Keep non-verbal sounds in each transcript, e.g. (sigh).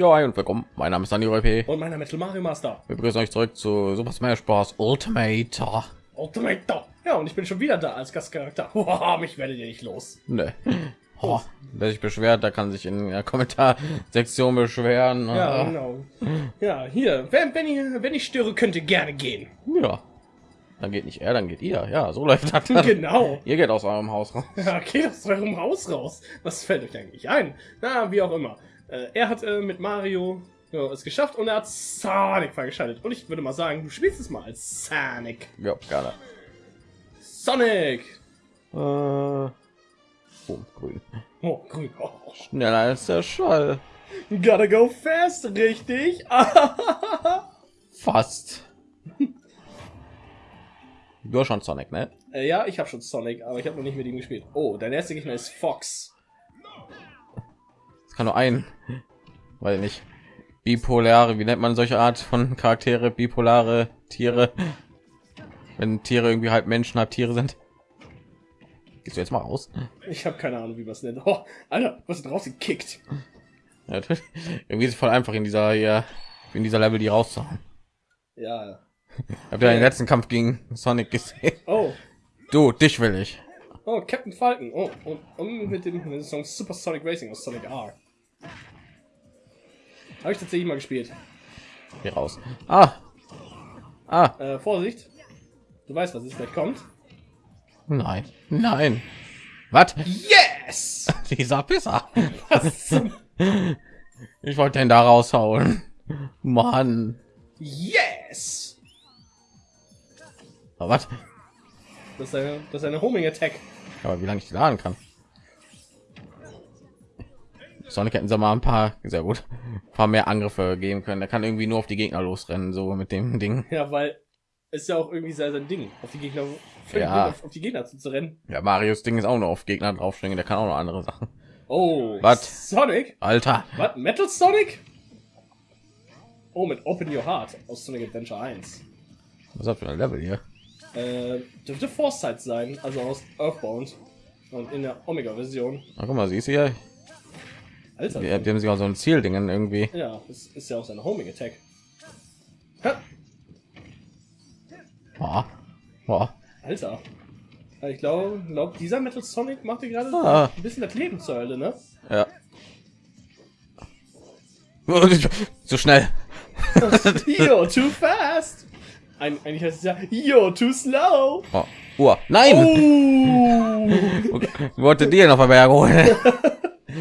Ja, hi und willkommen. Mein Name ist Daniel RP. Und meiner Metal Mario Master. Wir begrüßen euch zurück zu Super Smash Bros. Ultimate. Ultimate. Ja, und ich bin schon wieder da als Gastcharakter. (laughs) Wow, mich werdet ihr nicht los. Ne. (laughs) Oh, wer sich beschwert, da kann sich in der Kommentarsektion beschweren. Ja, Ah, genau. Ja, hier, wenn, wenn, ich, wenn ich störe, könnt ihr gerne gehen. ja. Dann geht nicht er, dann geht ihr. Ja, so (laughs) läuft das. Genau. Ihr geht aus eurem Haus raus. Ja, geht aus eurem Haus raus. Was fällt euch eigentlich ein? Na, wie auch immer. Äh, er hat äh, mit Mario ja, es geschafft und er hat Sonic freigeschaltet. Und ich würde mal sagen, du spielst es mal als Sonic. Ja, gerne. Sonic! Äh, oh, grün. Oh, grün. Oh. Schneller als der Schall. Gotta go fast, richtig? (laughs) Fast. Du hast schon Sonic, ne? Äh, ja, ich habe schon Sonic, aber ich habe noch nicht mit ihm gespielt. Oh, dein erster Gegner ist Fox. Kann nur ein, weil nicht bipolare, wie nennt man solche Art von Charaktere, bipolare Tiere, wenn Tiere irgendwie halb Menschen, halb Tiere sind. Gehst du jetzt mal raus? Ich habe keine Ahnung, wie man es nennt. Oh, Alter, was ist rausgekickt? Ja, irgendwie ist es voll einfach in dieser hier, in dieser Level die rauszuhauen. Ja. Habt ihr den letzten Kampf gegen Sonic gesehen? Oh, Du, dich will ich. oh, Captain Falcon. Oh, und, und mit dem, mit dem Song Super Sonic Racing aus Sonic R. Habe ich tatsächlich mal gespielt. Geh raus. Ah, ah, Äh, Vorsicht. Du weißt, was jetzt gleich kommt. nein, nein. Was? Yes! (laughs) Dieser Pisser. (laughs) Ich wollte den da raushauen. Mann. Yes! Aber was? Das ist eine, das ist eine Homing Attack. Aber wie lange ich die laden kann? Sonic hätten sie mal ein paar, sehr gut, ein paar mehr Angriffe geben können. Der kann irgendwie nur auf die Gegner losrennen, so mit dem Ding. Ja, weil ist ja auch irgendwie sein sein Ding, auf die Gegner, Ja. auf, auf die Gegner zu, zu rennen. Ja, Marius Ding ist auch nur auf Gegner draufspringen. Der kann auch noch andere Sachen. Oh, Was? Sonic? Alter, Was? Metal Sonic? Oh, mit Open Your Heart aus Sonic Adventure 1. was das für ein Level hier? Äh, dürfte Foresight sein, also aus Earthbound. Und in der Omega-Version. Na, guck mal, siehst du hier? Alter. Die, die haben sich auch so ein Zieldingen irgendwie. Ja, das ist ja auch seine Homing Attack. Ha, Boah. Boah. Alter. Ich glaube, glaub, dieser Metal Sonic macht dir gerade Ah. ein bisschen das Leben zur Hölle, ne? Ja. (laughs) So schnell. (laughs) You're too fast! Eig eigentlich heißt es ja, you're too slow! Oh, Uhr. Nein! Oh! (laughs) Okay. Wollte dir noch Berg holen.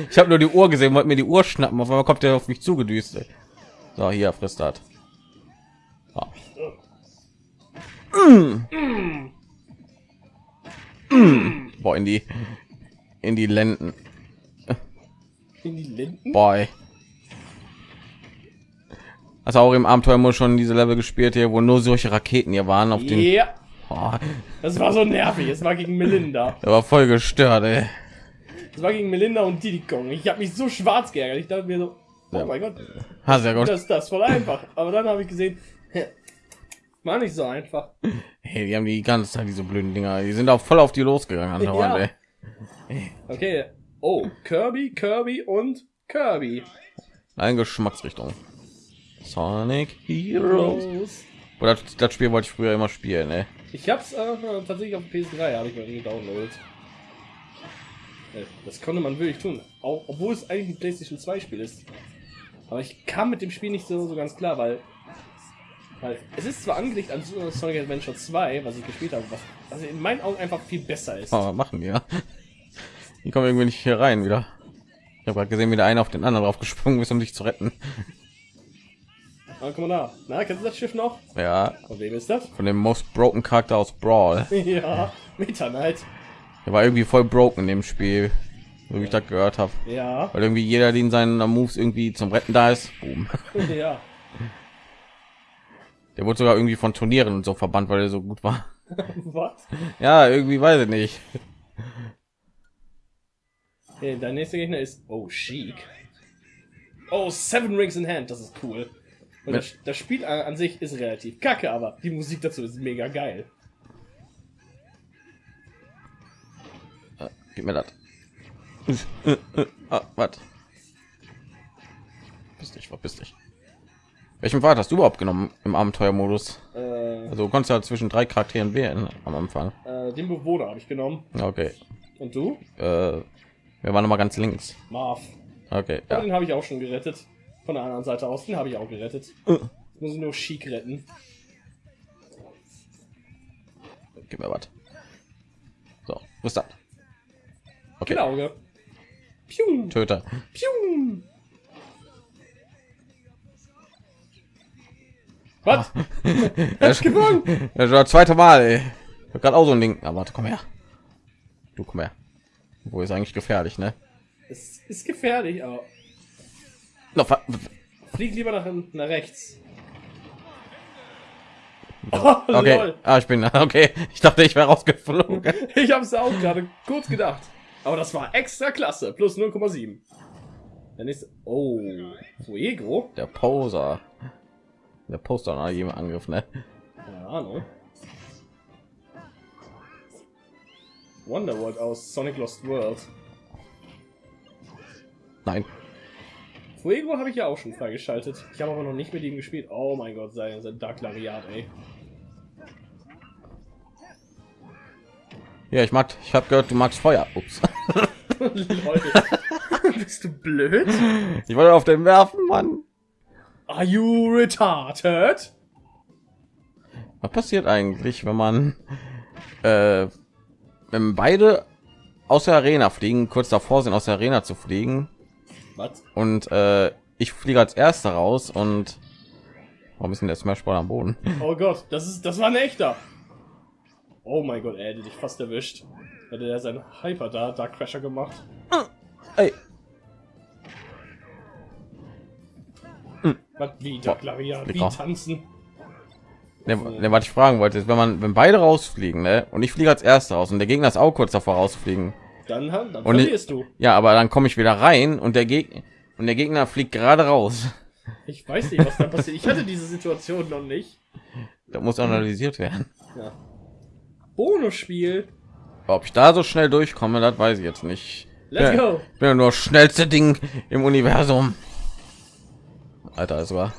Ich habe nur die Uhr gesehen, wollte mir die Uhr schnappen. Auf einmal kommt der auf mich zugedüst. So, hier frisst das. So. Mm. Mm. Boah, in die in die Lenden. In die Linden? Boy. Also auch im Abenteuer schon diese Level gespielt hier, wo nur solche Raketen hier waren auf den. Ja, Oh, das war so nervig. Es war gegen Melinda. der war voll gestört, ey. Es war gegen Melinda und Diddy Kong. Ich habe mich so schwarz geärgert. Ich dachte mir so, oh Ja. mein Gott, Ha, sehr gut. das ist das voll einfach. Aber dann habe ich gesehen, war nicht so einfach. Hey, die haben die ganze Zeit diese blöden Dinger. Die sind auch voll auf die losgegangen. (laughs) andauernd, Ja. ey. Okay. Oh, Kirby, Kirby und Kirby. Eine Geschmacksrichtung. Sonic Heroes. Oder das, das Spiel wollte ich früher immer spielen, ne? Ich hab's äh, tatsächlich auf dem PS3 habe ich mal gedownloadet. Äh, Das konnte man wirklich tun, auch, obwohl es eigentlich ein PlayStation 2 Spiel ist. Aber ich kam mit dem Spiel nicht so, so ganz klar, weil, weil es ist zwar angelegt an Sonic Adventure 2, was ich gespielt habe, was also in meinen Augen einfach viel besser ist. Oh, was machen ja? Die kommen irgendwie nicht hier rein wieder. Ich habe gerade gesehen, wie der eine auf den anderen drauf gesprungen ist, um dich zu retten. Aber guck mal da. Na, kennst du das Schiff noch? Ja, Von wem ist das? von dem Most Broken Charakter aus Brawl. (laughs) ja, Meta Knight. Der war irgendwie voll broken in dem Spiel, so wie ich das gehört habe. Ja, Weil irgendwie jeder, den seinen Moves irgendwie zum Retten da ist, boom. (laughs) ja. Der wurde sogar irgendwie von Turnieren und so verbannt, weil er so gut war. (laughs) Was? Ja, irgendwie weiß ich nicht. Okay, dein nächster Gegner ist Oh Chic. Oh, Seven Rings in Hand, das ist cool. Und das, das Spiel an, an sich ist relativ kacke, aber die Musik dazu ist mega geil. Gib mir das. ah, was? Bist nicht verpiss dich. Welchen Pfad hast du überhaupt genommen im Abenteuermodus? Äh, Also du konntest ja zwischen drei Charakteren wählen am Anfang. äh, den Bewohner habe ich genommen. Okay. Und du? Äh, wir waren noch mal ganz links. Marv. Okay, Ja. Den habe ich auch schon gerettet. Von der anderen Seite aus. Den habe ich auch gerettet. Jetzt muss ich nur Chic retten. Gib mir was. So, was ist das? Okay, Genau, Auge. Piu, Töter. piu. Was? (laughs) Er Hast gewonnen? Das war zweite Mal, ey. Ich hab gerade auch so ein Ding. Aber warte, komm her. Du komm her. Wo ist eigentlich gefährlich, ne? Es ist gefährlich, aber No, flieg lieber nach, nach rechts. Oh, okay. lol. Ah, ich bin (laughs) okay. Ich dachte, ich wäre rausgeflogen. Ich habe es auch gerade kurz gedacht. Aber das war extra klasse. Plus 0,7. Der nächste. Oh. Fuego? Der Poser. Der Poster nach jedem Angriff, ne? Keine Ahnung. Wonderworld aus Sonic Lost World. Nein. Fuego habe ich ja auch schon freigeschaltet. Ich habe aber noch nicht mit ihm gespielt. Oh mein Gott, sein, sein Dark Lariat, ey. Ja, ich mag. Ich habe gehört, du magst Feuer. Ups. (laughs) Bist du blöd? Ich wollte auf den werfen, Mann. Are you retarded? Was passiert eigentlich, wenn man äh, wenn beide aus der Arena fliegen, kurz davor sind, aus der Arena zu fliegen Was? und äh, ich fliege als erster raus und warum ist denn der Smash Ball am Boden? Oh Gott, das ist, das war ein echter. Oh mein Gott, er hätte dich fast erwischt. Hätte er seinen Hyper da, Dark Crasher gemacht. Ey, Was, wie Dark Lariat, wie tanzen? ne, ne, was ich fragen wollte, ist, wenn man wenn beide rausfliegen, ne, und ich fliege als erster raus und der Gegner ist auch kurz davor rauszufliegen. Dann, dann Und ich- verlierst du. Ja, aber dann komme ich wieder rein und der Gegner und der Gegner fliegt gerade raus. Ich weiß nicht, was da passiert. Ich hatte diese Situation noch nicht. (laughs) Da muss analysiert werden. Ja. Bonusspiel. Ob ich da so schnell durchkomme, das weiß ich jetzt nicht. Let's ja, go. Ich bin ja nur das schnellste Ding im Universum. Alter, es war.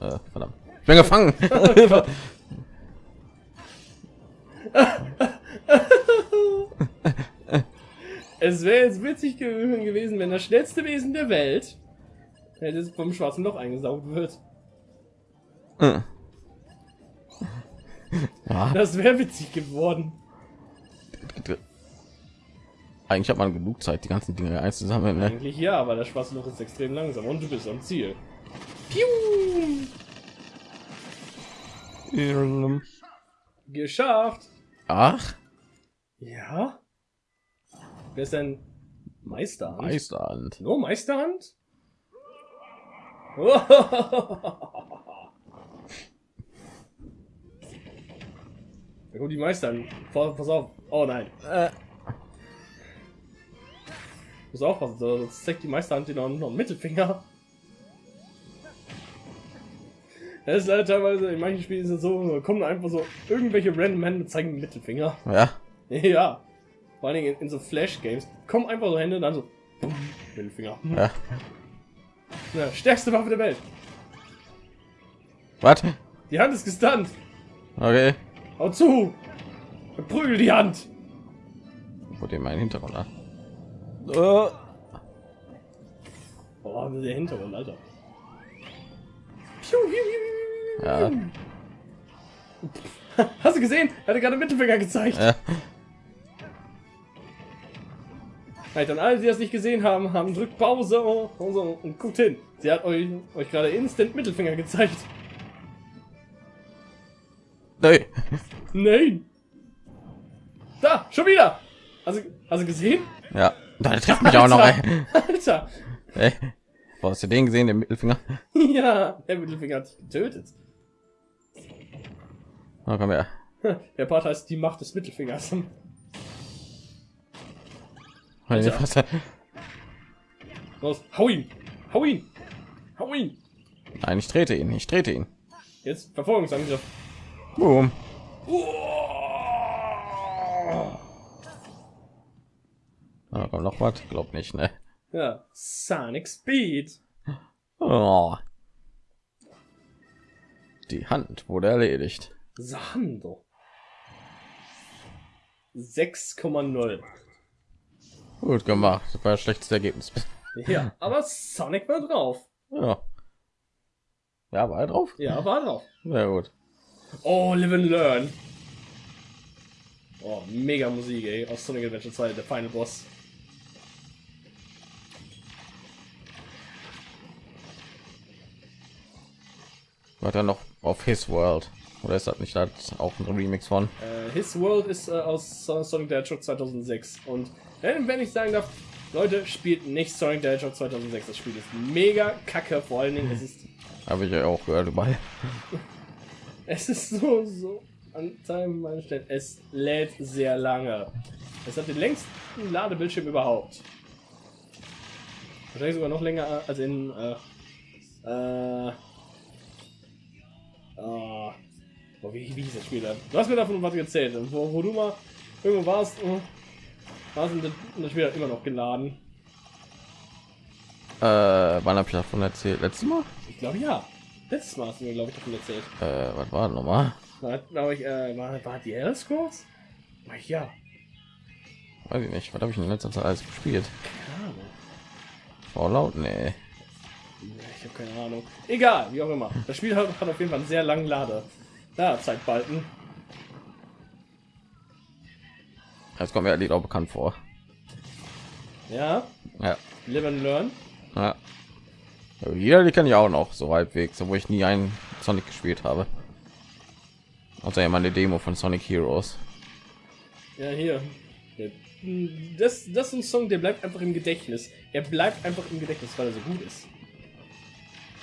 Äh, verdammt. Ich bin gefangen. (laughs) Es wäre jetzt witzig ge- gewesen, wenn das schnellste Wesen der Welt hätte es vom schwarzen Loch eingesaugt wird. Äh. Ja, Das wäre witzig geworden. eigentlich hat man genug Zeit, die ganzen Dinge einzusammeln. Ne? Eigentlich ja, aber das schwarze Loch ist extrem langsam und du bist am Ziel. Piu! Geschafft! Ach, Ja? Wer ist denn Meisterhand? Meisterhand. Nur Meisterhand? (laughs) Ja, gut, die Meistern. Pass pass auf. Oh nein. Äh, Muss aufpassen, sonst zeigt die Meisterhand dir noch, einen Mittelfinger. Das ist halt teilweise, in manchen Spielen ist es so, kommen einfach so irgendwelche random Hände zeigen einen Mittelfinger. ja, (laughs) Ja. Vor allen Dingen in, in so Flash-Games kommen einfach so Hände und dann so. Mittelfinger. ja. Ja, stärkste Waffe der Welt. Was? Die Hand ist gestunt. Okay. Hau zu. Prügel die Hand. Wo dem mein Hintergrund an? Äh, Boah, der Hintergrund, Alter. Ja. (laughs) Hast du gesehen? Er hatte gerade Mittelfinger gezeigt. äh, Halt, an alle, die das nicht gesehen haben, haben drückt Pause und, so und guckt hin. Sie hat euch, euch gerade instant Mittelfinger gezeigt. Nee. Nein. Da, schon wieder. Also, also gesehen? Ja, da trifft mich auch noch. Ey. Alter. Ey. Wo hast du den gesehen, den Mittelfinger? Ja, der Mittelfinger hat dich getötet. Na, komm her. Der Part heißt die Macht des Mittelfingers. Alter. Los, hau ihn. Hau ihn. Hau ihn. Nein, ich trete ihn. Ich trete ihn. Jetzt Verfolgungsangriff. Boom. Ah, kommt noch was? Glaub nicht, ne? Ja, Sonic Speed. Oh. Die Hand wurde erledigt. Sando. 6,0. Gut gemacht. Das war das schlechteste Ergebnis. Ja, (laughs) aber Sonic war drauf. Ja. Ja, war er drauf? Ja, war drauf. Na gut. Oh, Live and Learn. Oh, mega Musik, ey. Aus Sonic Adventure 2, der Final Boss. War dann noch auf His World. Oder ist das nicht das auch ein Remix von? Äh, His World ist äh, aus So- Sonic the Hedgehog 2006. Und wenn, wenn ich sagen darf, Leute, spielt nicht Sonic the Hedgehog 2006. Das Spiel ist mega kacke. Vor allen Dingen, es ist, Habe ich ja auch gehört dabei. (laughs) es ist so, so an meiner Stellen. Es lädt sehr lange. Es hat den längsten Ladebildschirm überhaupt. Wahrscheinlich sogar noch länger als in, äh, äh, boah, wie, wie hieß das Spiel? Du hast mir davon was erzählt, wo, wo du mal irgendwo warst, äh, warst und das, das Spiel immer noch geladen. Äh, wann habe ich davon erzählt? Letztes Mal? Ich glaube ja. Letztes Mal hast du mir, glaube ich, davon erzählt. Äh, was war noch mal? Da hat, glaube ich, äh, war, war die Elder Scrolls? Ja. Weiß ich nicht. Was habe ich in letzter Zeit alles gespielt? Keine Ahnung. Fallout? Nee. Ich habe keine Ahnung. Egal, wie auch immer. Das Spiel hat, hat auf jeden Fall einen sehr langen Lade. Da, Zeitbalken. Das kommt mir ehrlich auch bekannt vor. Ja, Ja. live and learn. ja. Ja, Jeder, die kann ich auch noch so halbwegs, obwohl ich nie einen Sonic gespielt habe. Außer ja meine Demo von Sonic Heroes. Ja, hier. Das, das ist ein Song, der bleibt einfach im Gedächtnis. Er bleibt einfach im Gedächtnis, weil er so gut ist.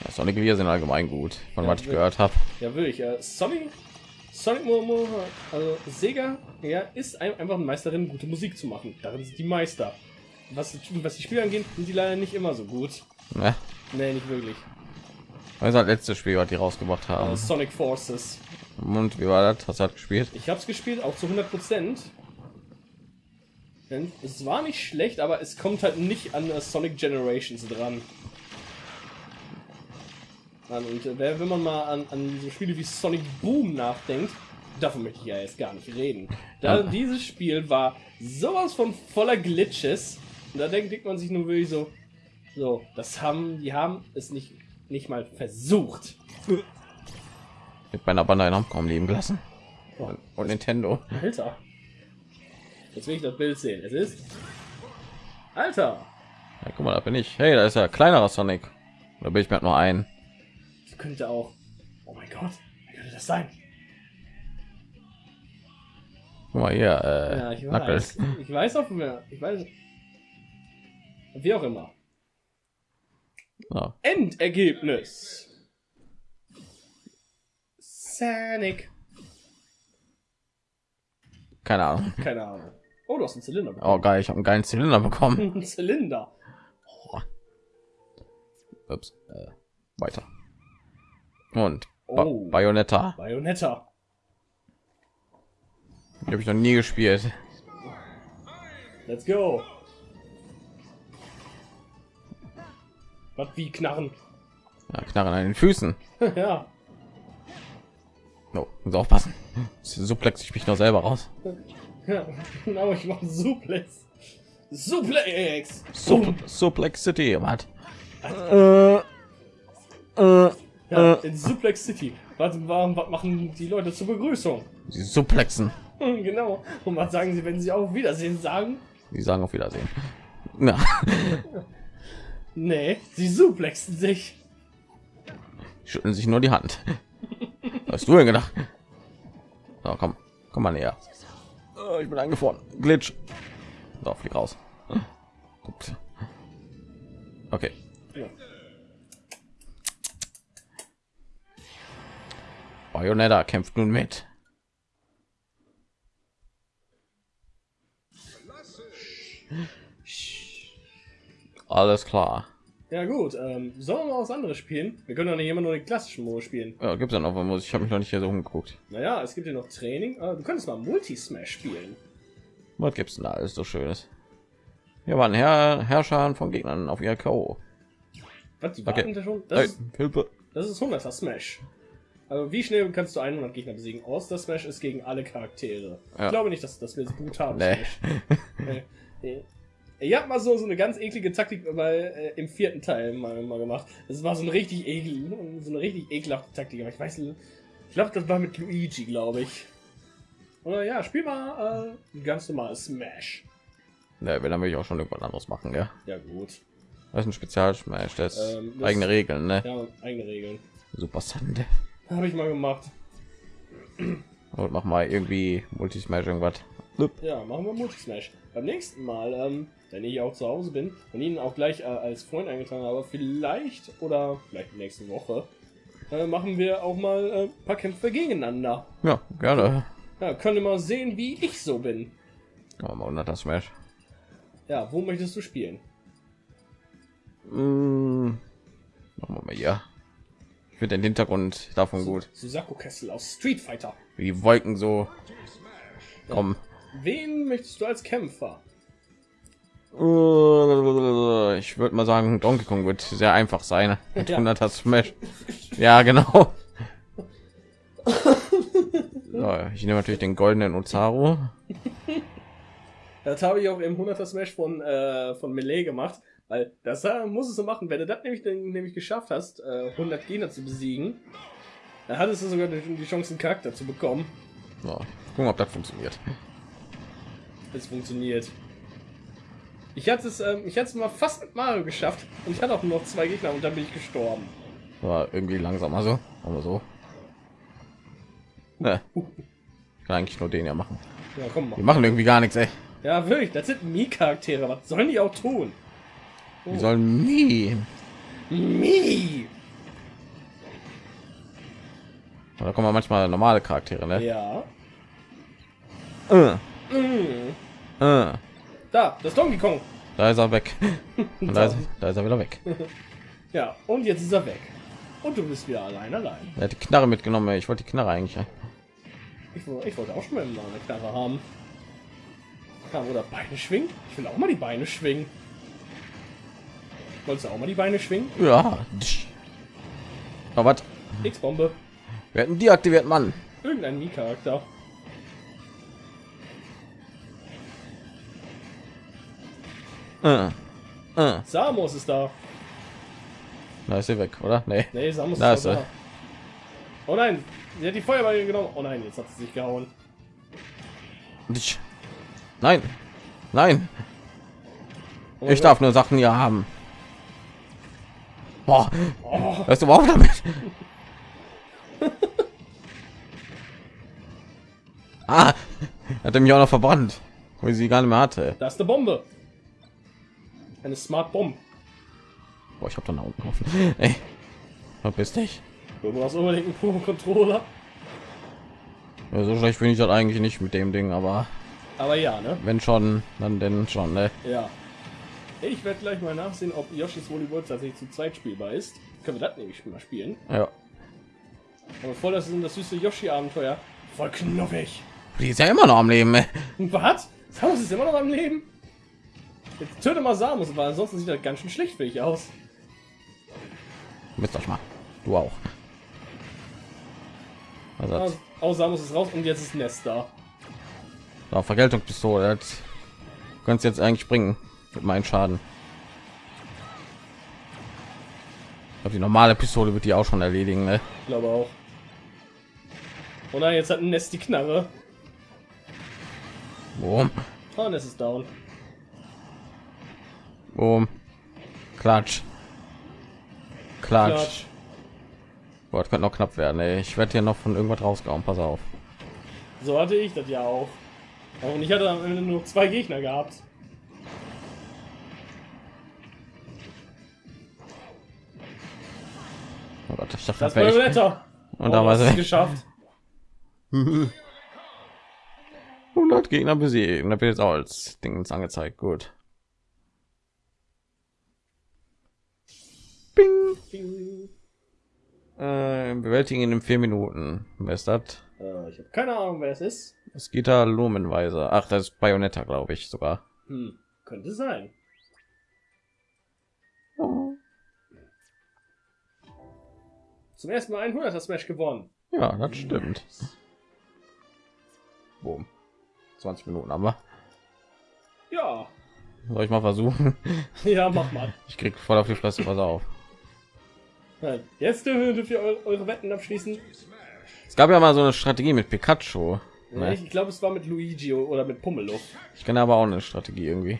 Ja, Sonic Lieder sind allgemein gut, von Ja, was ich gehört habe. Ja, wirklich. Äh, Sonic, Sonic also Sega, ja, ist ein, einfach eine Meisterin, gute Musik zu machen. Darin sind die Meister. Was, was die Spiele angeht, sind die leider nicht immer so gut. Ne? Nee, nicht wirklich. Das ist das letzte Spiel, was die rausgebracht haben. Äh, Sonic Forces. Und wie war das? Hast du das gespielt? Ich habe es gespielt, auch zu 100 Prozent. Es war nicht schlecht, aber es kommt halt nicht an äh, Sonic Generations dran. An, und äh, wenn wenn man mal an, an so Spiele wie Sonic Boom nachdenkt, davon möchte ich ja jetzt gar nicht reden. Da, Ja. Dieses Spiel war sowas von voller Glitches. Und da denkt, denkt man sich nur wirklich so, so, das haben, die haben es nicht, nicht mal versucht. Mit meiner Bande einen kaum leben gelassen. Und, und Nintendo. Alter. Jetzt will ich das Bild sehen. Es ist. Alter! Ja, guck mal, da bin ich. Hey, da ist ja kleinerer Sonic. Da bin ich mir halt nur ein. Das könnte auch. Oh mein Gott, wer könnte das sein? Guck mal hier, äh, Ja, ich Knuckles. weiß. Ich weiß auch mehr. Ich weiß. Wie auch immer. Ja. Endergebnis. Sonic. Keine Ahnung. (laughs) Keine Ahnung. Oh, du hast einen Zylinder Oh bekommen. geil, ich habe einen geilen Zylinder bekommen. (laughs) Ein Zylinder. Ups, äh, weiter. Und ba Oh. Bayonetta. Bayonetta. Die habe ich noch nie gespielt. Let's go. Was wie Knarren? Ja, Knarren an den Füßen. (laughs) ja. No, muss aufpassen. Suplex ich mich noch selber raus. (laughs) Ja, genau, ich mache Suplex. Suplex! Sup Suplex City, was? Äh, äh, Ja, in Suplex City. Was, warum, was machen die Leute zur Begrüßung? sie suplexen. Hm, genau. Und was sagen sie, wenn sie auf Wiedersehen sagen? Die sagen auf Wiedersehen. Na, Nee, sie suplexen sich. schütteln sich nur die Hand. Was hast du denn gedacht? So, komm, komm mal näher. Oh, ich bin eingefroren. Glitch. So, flieg raus. Ups. Okay. Ja. Bayonetta kämpft nun mit. Alles klar. Ja gut, ähm, sollen wir mal was anderes spielen? Wir können doch nicht immer nur den klassischen Modus spielen. Ja, gibt's ja noch was? Ich habe mich noch nicht hier so umgeguckt. Naja, es gibt ja noch Training. Du könntest mal Multi-Smash spielen. Was gibt's denn da alles so schönes? Hier waren Herr Herrscher von Gegnern auf ihr K.O. Was, die Okay. da schon? Hey, Das, ist, Hilfe. das ist 100er Smash. Also wie schnell kannst du 100 Gegner besiegen? Außer Smash ist gegen alle Charaktere. Ja. Ich glaube nicht, dass das wird brutal Nee. Smash. (laughs) Nee. Ich habe mal so, so eine ganz eklige Taktik bei, äh, im vierten Teil mal, mal gemacht. Das war so eine richtig ekel, so eine richtig ekelhafte Taktik. Aber ich weiß nicht, ich glaube, das war mit Luigi, glaube ich. Oder ja, spiel mal äh, ganz normal Smash. Ne, wenn dann will ich auch schon irgendwas anderes machen, ja. Ja gut. Das ist ein Spezialsmash, das Ähm, das- eigene Regeln, ne? Ja, eigene Regeln. Super Sande. Habe ich mal gemacht. Und mach mal irgendwie Multismash irgendwas. Ja, machen wir Multismash. Beim nächsten Mal, ähm, wenn ich auch zu Hause bin und ihn auch gleich äh, als Freund eingetragen habe, vielleicht oder vielleicht nächste Woche, äh, machen wir auch mal äh, ein paar Kämpfe gegeneinander. Ja, gerne. Ja, könnt ihr mal sehen, wie ich so bin. Aber mal 100er Smash. Ja, wo möchtest du spielen? Mm, machen wir mal hier. Ich finde den Hintergrund davon gut. Susaku Kessel aus Street Fighter. Wie die Wolken so kommen. Wen möchtest du als Kämpfer? Äh, Ich würde mal sagen, Donkey Kong wird sehr einfach sein. Mit Ja. (laughs) 100er Smash. Ja, genau. (laughs) So, ich nehme natürlich den goldenen Ozaru. Das habe ich auch im 100er Smash von, äh, von Melee gemacht, weil das äh, muss es so machen. Wenn du das nämlich, nämlich geschafft hast, äh, 100 Gegner zu besiegen, dann hattest du sogar die, die Chance, einen Charakter zu bekommen. So, gucken, ob das funktioniert. Es funktioniert. Ich hatte es, ähm, ich hatte es mal fast mit Mario geschafft und ich hatte auch nur noch zwei Gegner und dann bin ich gestorben. Aber irgendwie langsamer so. Aber so. Ne. Ich kann eigentlich nur den ja machen. Ja, komm Die mal. machen irgendwie gar nichts, ey. Ja, wirklich, das sind Mii-Charaktere. Was sollen die auch tun? Die sollen nie. Mii! Da kommen manchmal normale Charaktere, ne? Ja. Äh, Mm. Äh. Da, das Donkey Kong. Da ist er weg. (laughs) Da, ist, da ist er wieder weg. Ja, und jetzt ist er weg. Und du bist wieder allein, allein. Er hat die Knarre mitgenommen. ey. Ich wollte die Knarre eigentlich. Ich, ich wollte auch schon mal eine Knarre haben. Ja, oder Beine schwingen? Ich will auch mal die Beine schwingen. Wolltest du auch mal die Beine schwingen? Ja. Aber was? X-Bombe. Wir hätten deaktiviert, Mann. Irgendein Mii-Charakter. Äh. Äh. Samus ist da. Da ist sie weg, oder? Nee. Nee, Samus Da ist ist da. Oh nein, sie hat die Feuerball genommen. Oh nein, jetzt hat sie sich gehauen. Nein. Nein. Oh Ich darf nur Sachen hier haben. Boah. Oh, Hörst du überhaupt damit? (laughs) ah. Hat er mich auch noch verbrannt. Wo ich sie gar nicht mehr hatte. Gott, da ist eine Bombe. Eine Smart Bomb. Boah, ich hab da nach unten geworfen. (laughs) Ey. Verpiss dich. Du brauchst unbedingt einen Pro-Controller. Ja, so schlecht finde ich das eigentlich nicht mit dem Ding, aber Aber ja, ne? wenn schon, dann denn schon, ne? Ja. Ich werde gleich mal nachsehen, ob Yoshi's World tatsächlich zu zweit spielbar ist. Können wir das nämlich mal spielen. Ja. Aber voll das ist das süße Yoshi-Abenteuer. Voll knuffig. Die ist ja immer noch am Leben, ey. Was? Samus ist immer noch am Leben? Jetzt töte mal Samus, weil ansonsten sieht das ganz schön schlecht für ich aus. Mist euch mal. Du auch. Also, Aus, aus Samus ist raus und jetzt ist Nest da. so, Vergeltungspistole. Das kannst jetzt eigentlich bringen mit meinen Schaden. Ich glaub, die normale Pistole wird die auch schon erledigen, ne? Ich glaube auch. Oh nein, jetzt hat Nest die Knarre. Boom, Oh, Nest ist down. Boom. Klatsch. Klatsch. Klatsch. Boah, das könnte noch knapp werden, ey. Ich werde hier noch von irgendwas rausgehauen. Pass auf. So hatte ich das ja auch. Und ich hatte am Ende nur zwei Gegner gehabt. Oh Gott, ich dachte, Das war. Und da war hast es geschafft. (laughs) 100 Gegner besiegen. Da wird jetzt auch als Dings angezeigt. Gut. Bing. Ding. Äh, bewältigen in vier Minuten. Wer ist das? Äh, ich habe keine Ahnung, wer es ist. Es geht da Lumenweise. Ach, das ist Bayonetta, glaube ich sogar. Hm, könnte sein. Zum ersten Mal 100er Smash gewonnen. Ja, das stimmt. Boom. 20 Minuten aber. Ja. Soll ich mal versuchen? Ja, mach mal. Ich krieg voll auf die Fresse, pass auf. Jetzt dürft ihr eure, Wetten abschließen. Es gab ja mal so eine Strategie mit Pikachu. Ne? ich glaube, es war mit Luigi oder mit Pummeluff. Ich kenne aber auch eine Strategie irgendwie.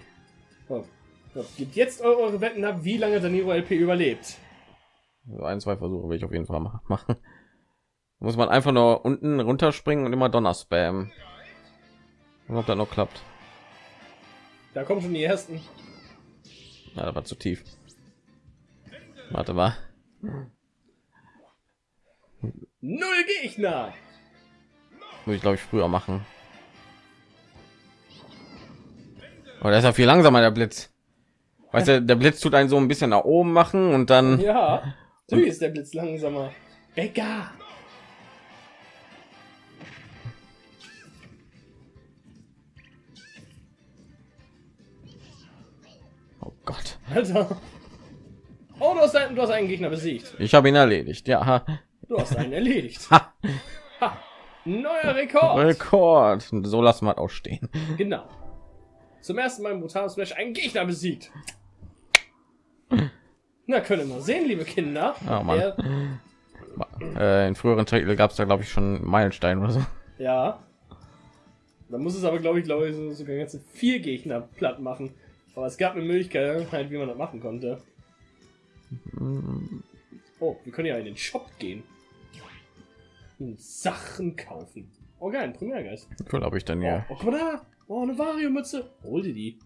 So. So, Gebt jetzt eure, Wetten ab, wie lange Danilo LP überlebt. Also ein, zwei Versuche will ich auf jeden Fall ma- machen. Muss man einfach nur unten runterspringen und immer Donner spam. Ob das noch klappt. Da kommen schon die ersten. Ja, das war zu tief. Warte mal. Null Gegner. Muss ich glaube ich früher machen. Aber der ist ja viel langsamer, der Blitz. Weißt du, der Blitz tut einen so ein bisschen nach oben machen und dann. Ja. Natürlich ist der Blitz langsamer. Becker. Oh Gott. Alter. Oh, du hast einen, Gegner besiegt. Ich habe ihn erledigt. Ja. ha. Du hast einen (laughs) erledigt. Ha. Ha. Neuer Rekord. Rekord. So lassen wir auch stehen. Genau. Zum ersten Mal im brutalen Smash einen Gegner besiegt. Na, können wir sehen, liebe Kinder. Oh, Mann. Äh, in früheren Titel gab es da glaube ich schon Meilenstein oder so. ja. Da muss es aber, glaube ich, glaube ich, so- sogar ganze vier Gegner platt machen. Aber es gab eine Möglichkeit, halt, wie man das machen konnte. Oh, wir können ja in den Shop gehen. Und Sachen kaufen. Oh geil, ein Primärgeist. Cool, ob ich dann Oh, hier. oh, guck mal da. Oh, eine Vario-Mütze. Hol dir die.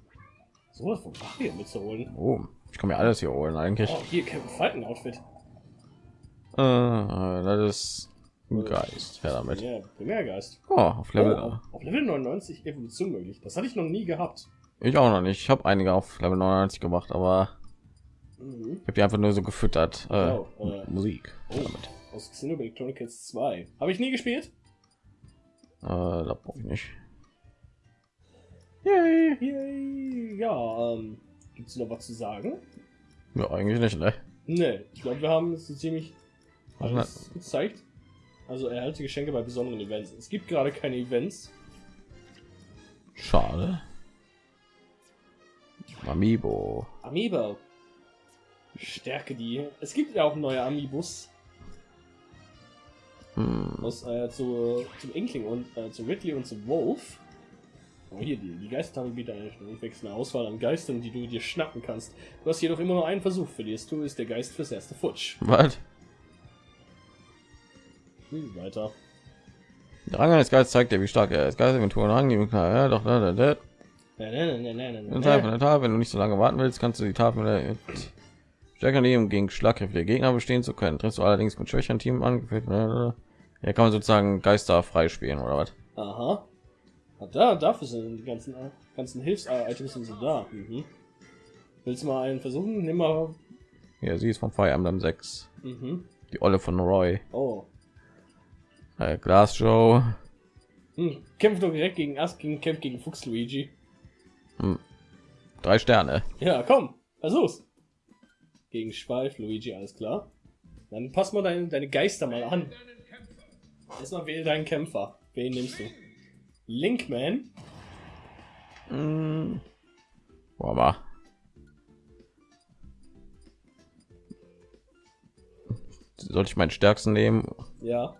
So was von Vario-Mütze holen. Oh, ich kann mir alles hier holen eigentlich. Oh, hier, Kevin Falken Outfit. Äh, das ist ein Geist. Ja, damit. Ja, Primärgeist. Oh, auf Level. Oh, auf Level 99 Evolution möglich. Das hatte ich noch nie gehabt. Ich auch noch nicht. Ich habe einige auf Level 99 gemacht, aber Mhm. ich habe die einfach nur so gefüttert. Äh, Oh, äh. Musik. Oh, Damit. aus Xenoblade Chronicles 2. Habe ich nie gespielt. Äh, da brauche ich nicht. Yay, yay. Ja, ähm, gibt's noch was zu sagen? Ja, eigentlich nicht, ne? Ne, ich glaube, wir haben es so ziemlich Was alles gezeigt. Also erhalte Geschenke bei besonderen Events. Es gibt gerade keine Events. Schade. Amiibo. Amiibo. Stärke die. Es gibt ja auch neue Amiibos Hm. aus, äh, zu, zum Inkling und äh, zu Ridley und zum Wolf. Oh, hier, die, die Geistertafel bietet eine durchwechselnde Auswahl an Geistern, die du dir schnappen kannst. Du hast jedoch immer nur einen Versuch. Verlierst du, ist der Geist fürs erste futsch. Was? Hm, weiter. Der Rang eines Geistes zeigt dir, wie stark er ist. Geistelinventur Rang, die ja, doch, da, da, da. Wenn du nicht so lange warten willst, kannst du die Tafel mit stärker um gegen schlagkräftige Gegner bestehen zu können. Triffst du allerdings mit schwächeren Team angeführt. Ja, kann man sozusagen Geister freispielen oder was? Aha. Ah, da, dafür sind die ganzen, ganzen Hilfs-Items sind so da. Mhm. Willst du mal einen versuchen? Nimm mal. Ja, sie ist vom Fire Emblem 6. Mhm. Die Olle von Roy. Oh. Äh, Glass Joe. Hm. Kämpft doch direkt gegen gegen Kämpft gegen Fuchs Luigi. Drei Sterne. Ja, komm, versuch's. Gegen Schweif Luigi, alles klar. Dann pass mal deine, deine Geister mal an. Erstmal wähle deinen Kämpfer. Wen nimmst du? Linkman? Mm. Boah, aber. Sollte ich meinen stärksten nehmen? Ja,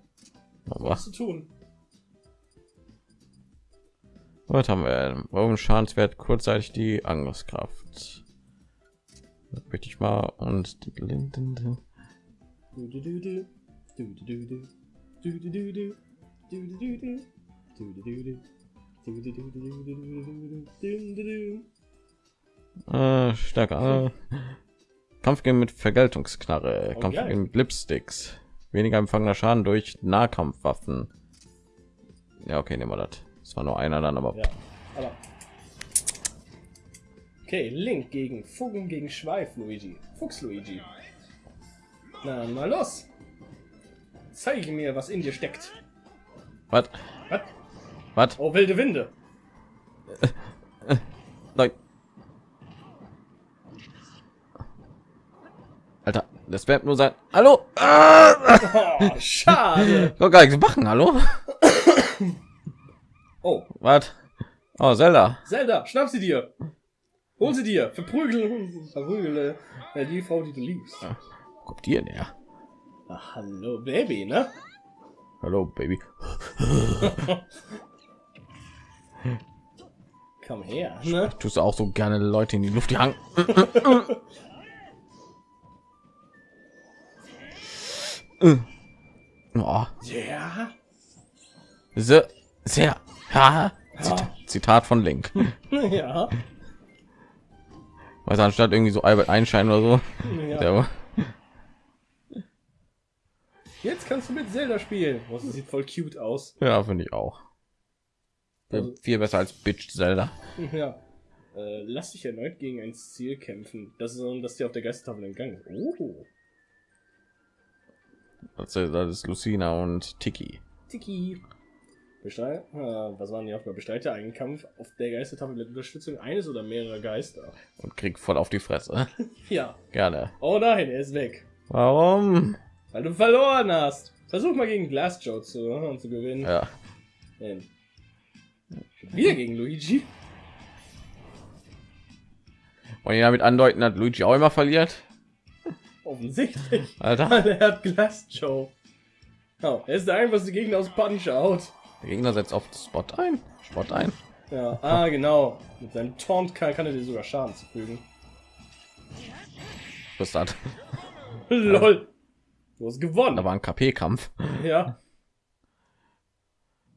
Aber, was zu tun? was haben wir? Warum Schadenswert kurzzeitig die Angriffskraft? möchte ich mal und äh, stärker äh, Kampf gehen mit Vergeltungsknarre, oh, Kampf okay. mit Lipsticks, weniger empfangener Schaden durch Nahkampfwaffen. Ja, okay, nehmen wir das. Es war nur einer dann, aber. Ja, aber Okay, Link gegen Fugen gegen Schweif Luigi. Fuchs Luigi. Na, mal los. Zeige mir, was in dir steckt. was? Was? Was? Oh, wilde Winde. (laughs) Nein. Alter, Das wird nur sein. Hallo? Oh, schade. (laughs) Doch gar nichts machen. Hallo? (coughs) Oh, Was? Oh, Zelda. Zelda, schnapp sie dir. Hol sie dir. Verprügel, verprügel äh, die Frau, die du liebst. Wo Kommt die her? Ach, hallo, Baby, ne? Hallo, Baby. (laughs) Komm her, ne? Tust du auch so gerne Leute in die Luft jagen? oh, (laughs) Ja. sehr, sehr. Ha. Ja. Zitat von Link. (laughs) Ja. Was anstatt irgendwie so Albert Einstein oder so. ja. Jetzt kannst du mit Zelda spielen. Oh, das sieht voll cute aus. ja, finde ich auch. Also- Viel besser als Bitch Zelda. Ja. Äh, lass dich erneut gegen ein Ziel kämpfen. Das ist, so, dass dir auf der Geistertafel entgangen. Oh. Das ist, das ist Lucina und Tiki. Tiki. Bestreite, äh, was waren die Aufgabe? Bestreite einen Kampf auf der Geistertafel mit Unterstützung eines oder mehrerer Geister. Und krieg voll auf die Fresse. (laughs) Ja. Gerne. Oh nein, er ist weg. Warum? Weil du verloren hast. Versuch mal gegen Glass Joe zu, äh, zu gewinnen. Ja. Ähm, Wieder gegen Luigi. Und ihr damit andeuten, dass Luigi auch immer verliert. Offensichtlich. Alter. (laughs) Er hat Glass Joe. Oh, er ist der einfachste Gegner aus Punch Out. Der Gegner setzt auf Spot ein. Spot ein. Ja, ah, genau. Mit seinem Taunt kann, kann er dir sogar Schaden zufügen. Was das? (laughs) Lol. Du hast gewonnen. Da war ein KP-Kampf. Ja. (laughs)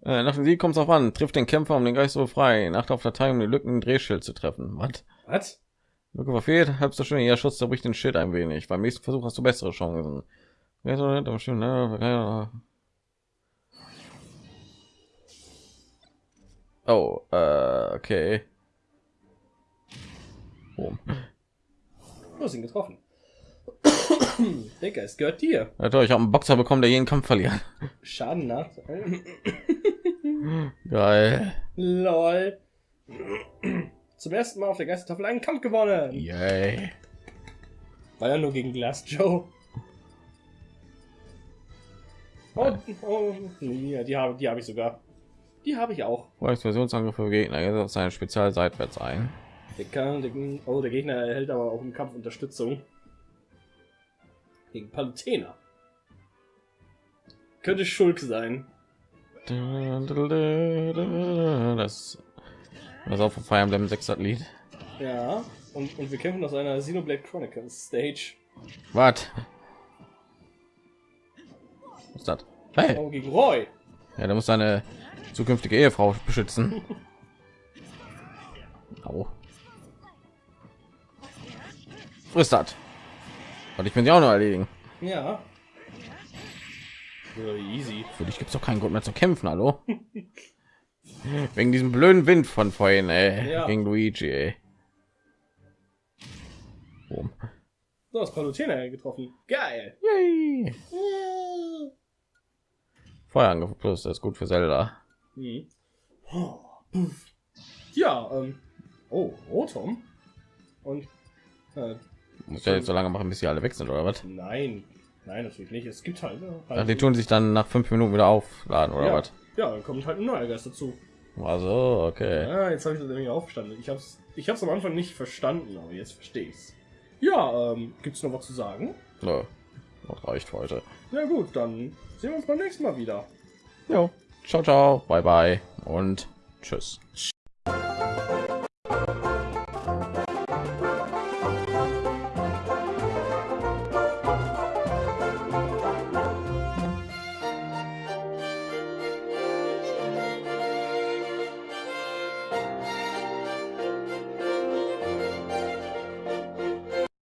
Äh, nach dem Sieg kommt es auf an. Trifft den Kämpfer, um den Geist so frei. Nacht auf Datei, um die Lücken Drehschild zu treffen. Was? Was? Lücke verfehlt, halb so schön. Ihr Schutz zerbricht den Schild ein wenig. Beim nächsten Versuch hast du bessere Chancen. Oh, äh, okay. Boom. Du hast ihn getroffen. (coughs) Der Geist gehört dir. Ja, toll, ich habe einen Boxer bekommen, der jeden Kampf verliert. Schaden nach. (laughs) Geil. Lol. Zum ersten Mal auf der Geistertafel einen Kampf gewonnen. Yay. War ja nur gegen Glass Joe. Oh, oh ja, die habe die habe ich sogar. Die habe ich auch. Explosionsangriff für Gegner. Er setzt seine Spezial seitwärts ein. Der kann, oh, der Gegner erhält aber auch im Kampf Unterstützung. Gegen Palutena. Könnte Schulk sein. Das, das auch von Fire Emblem 6 Lied. Ja. Und, und wir kämpfen aus einer Xenoblade Chronicles Stage. Was? Was ist das? Hey, Oh, gegen Roy. ja, der muss seine zukünftige Ehefrau beschützen. Au. Frisst das. Und ich bin ja auch noch erledigen. Ja. So easy. Für dich gibt es doch keinen Grund mehr zu kämpfen, hallo? (laughs) Wegen diesem blöden Wind von vorhin, ey. Ja. Gegen Luigi, ey. Boom. Du hast Palutena getroffen. Geil. Yay. Feuerangriff plus, das ist gut für Zelda. Hm. Oh, puff. Ja, ähm. Oh, Rotom. Und. Äh, Muss ja jetzt so lange machen, bis sie alle weg sind, oder was? nein. Nein, natürlich nicht. Es gibt halt. ne, Ach, halt die tun sich dann nach fünf Minuten wieder aufladen, oder ja, was? ja, dann kommt halt ein neuer Geist dazu. Also, okay. Ja, jetzt habe ich das nämlich aufgestanden. Ich hab's, ich hab's am Anfang nicht verstanden, aber jetzt verstehe ich's. Ja, ähm, gibt's noch was zu sagen? So, das reicht heute. Na gut, dann sehen wir uns beim nächsten Mal wieder. Jo. Ciao, ciao. Bye, bye. Und tschüss.